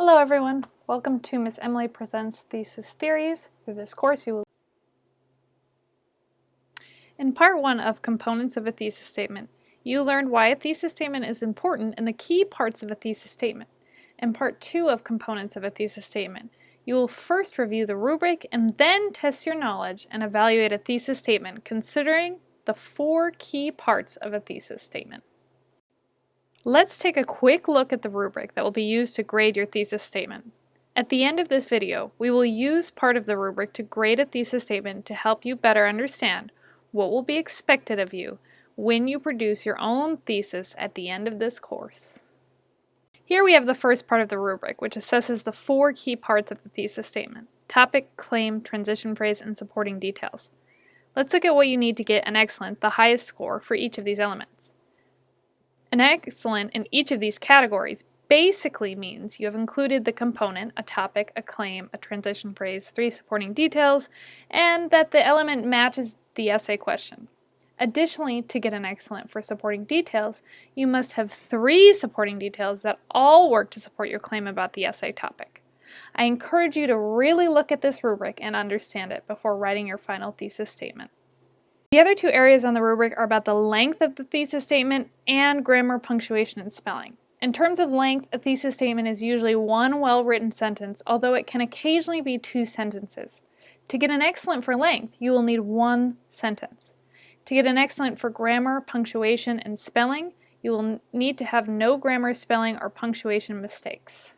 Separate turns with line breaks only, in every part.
Hello everyone, welcome to Miss Emily Presents Thesis Theories. Through this course you will In part 1 of Components of a Thesis Statement, you learned why a thesis statement is important and the key parts of a thesis statement. In part 2 of Components of a Thesis Statement, you will first review the rubric and then test your knowledge and evaluate a thesis statement considering the four key parts of a thesis statement. Let's take a quick look at the rubric that will be used to grade your thesis statement. At the end of this video, we will use part of the rubric to grade a thesis statement to help you better understand what will be expected of you when you produce your own thesis at the end of this course. Here we have the first part of the rubric, which assesses the four key parts of the thesis statement, topic, claim, transition phrase, and supporting details. Let's look at what you need to get an excellent, the highest score, for each of these elements. An excellent in each of these categories basically means you have included the component, a topic, a claim, a transition phrase, three supporting details, and that the element matches the essay question. Additionally, to get an excellent for supporting details, you must have three supporting details that all work to support your claim about the essay topic. I encourage you to really look at this rubric and understand it before writing your final thesis statement. The other two areas on the rubric are about the length of the thesis statement and grammar, punctuation, and spelling. In terms of length, a thesis statement is usually one well-written sentence, although it can occasionally be two sentences. To get an excellent for length, you will need one sentence. To get an excellent for grammar, punctuation, and spelling, you will need to have no grammar, spelling, or punctuation mistakes.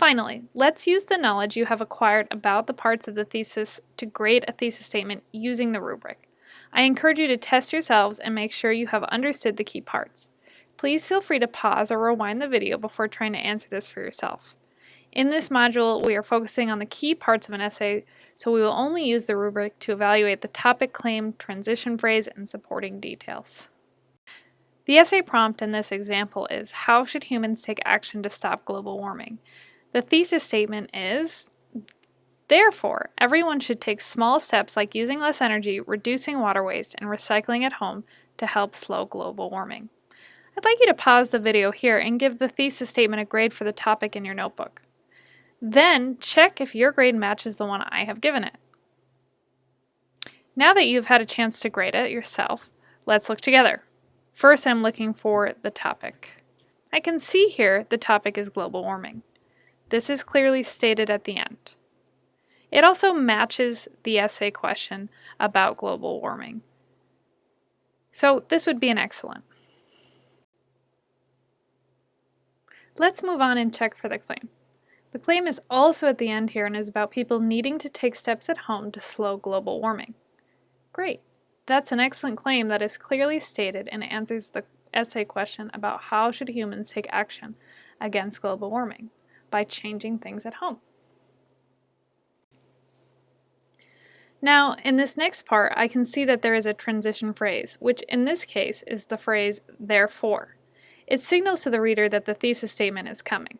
Finally, let's use the knowledge you have acquired about the parts of the thesis to grade a thesis statement using the rubric. I encourage you to test yourselves and make sure you have understood the key parts. Please feel free to pause or rewind the video before trying to answer this for yourself. In this module, we are focusing on the key parts of an essay, so we will only use the rubric to evaluate the topic claim, transition phrase, and supporting details. The essay prompt in this example is, How should humans take action to stop global warming? The thesis statement is, Therefore, everyone should take small steps like using less energy, reducing water waste, and recycling at home to help slow global warming. I'd like you to pause the video here and give the thesis statement a grade for the topic in your notebook. Then check if your grade matches the one I have given it. Now that you've had a chance to grade it yourself, let's look together. First, I'm looking for the topic. I can see here the topic is global warming. This is clearly stated at the end. It also matches the essay question about global warming. So this would be an excellent. Let's move on and check for the claim. The claim is also at the end here and is about people needing to take steps at home to slow global warming. Great. That's an excellent claim that is clearly stated and answers the essay question about how should humans take action against global warming by changing things at home. Now, in this next part, I can see that there is a transition phrase, which in this case is the phrase therefore. It signals to the reader that the thesis statement is coming.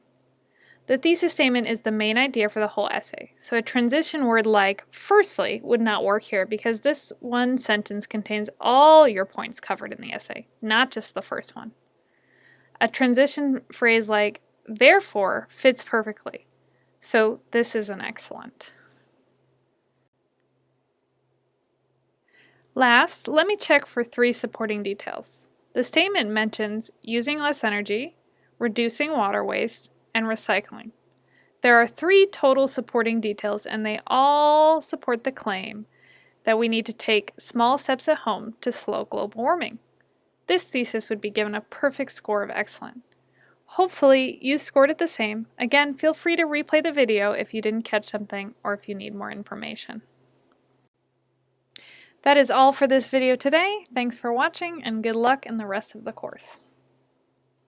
The thesis statement is the main idea for the whole essay, so a transition word like firstly would not work here because this one sentence contains all your points covered in the essay, not just the first one. A transition phrase like therefore fits perfectly. So this is an excellent. Last, let me check for three supporting details. The statement mentions using less energy, reducing water waste, and recycling. There are three total supporting details and they all support the claim that we need to take small steps at home to slow global warming. This thesis would be given a perfect score of excellent. Hopefully you scored it the same. Again, feel free to replay the video if you didn't catch something or if you need more information. That is all for this video today. Thanks for watching and good luck in the rest of the course.